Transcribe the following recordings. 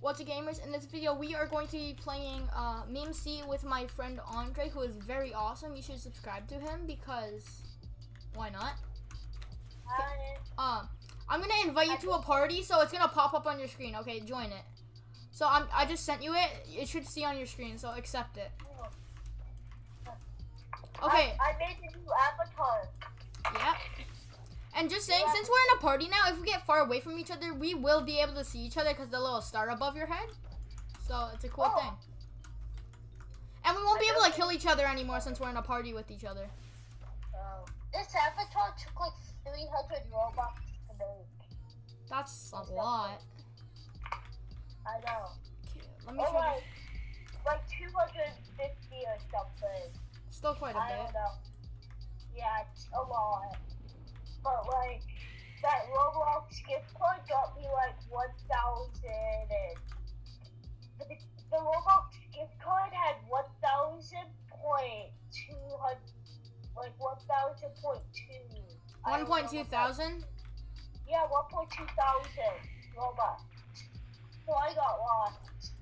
What's up gamers? In this video we are going to be playing uh, Meme Sea with my friend Andre who is very awesome. You should subscribe to him because why not? Um, I'm gonna invite you to a party so it's gonna pop up on your screen. Okay, join it. So I'm, I just sent you it. It should see on your screen, so accept it. Okay, I, I made a new avatar. yeah. And just saying, since we're in a party now, if we get far away from each other, we will be able to see each other because the little star above your head. So it's a cool Oh. thing. And we won't be able to kill each other anymore since we're in a party with each other. This avatar took like 300 Robux to make. That's a lot. I know. Okay, let me Or show you. like, like 250 or something. Still quite a I bit. don't know. Yeah, it's a lot. But like, that Roblox gift card got me like 1,000 and the, the Roblox gift card had 1,000 point two hundred, like 1,000 point two. One point two thousand. Yeah, 1.2 thousand Robux. So I got lost.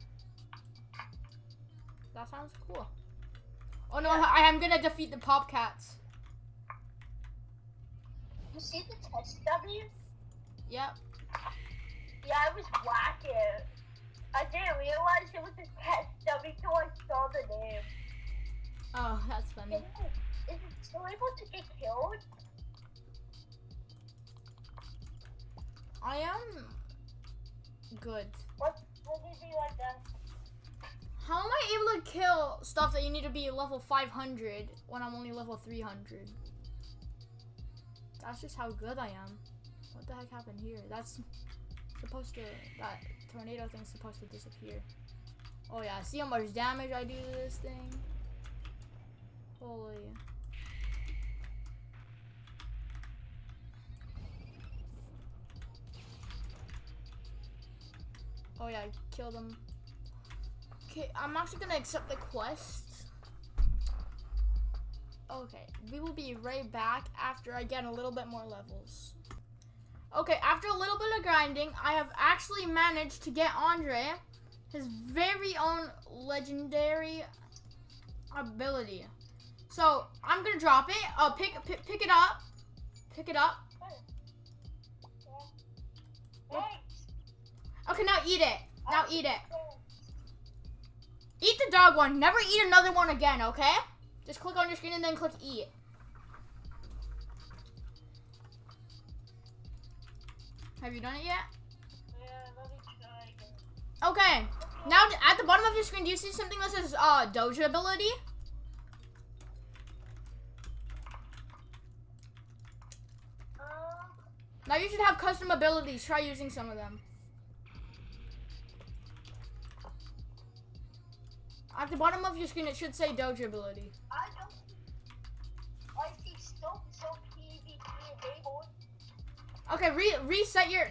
That sounds cool. Oh no, I am gonna defeat the Popcats. You see the test W? Yep. Yeah, I was whacking. I didn't realize it was a test W until I saw the name. Oh, that's funny. Is it, is it still able to get killed? I am good. What what did you like that? How am I able to kill stuff that you need to be level 500 when I'm only level 300? That's just how good I am. What the heck happened here? That's supposed to, that tornado thing's supposed to disappear. Oh yeah, see how much damage I do to this thing? Holy. Oh yeah, I killed him. Okay, I'm actually gonna accept the quest. Okay, we will be right back after I get a little bit more levels. Okay, after a little bit of grinding, I have actually managed to get Andre his very own legendary ability. So I'm gonna drop it. Uh, pick pick, pick it up. Pick it up. Okay, now eat it. Now eat it. Eat the dog one. Never eat another one again, okay? Just click on your screen and then click eat. Have you done it yet? Yeah, let me try. Okay. Now at the bottom of your screen, do you see something that says uh, Doja ability? Uh, Now you should have custom abilities. Try using some of them. At the bottom of your screen, it should say Doja ability. I don't. I see so PvP enabled. Okay, re reset your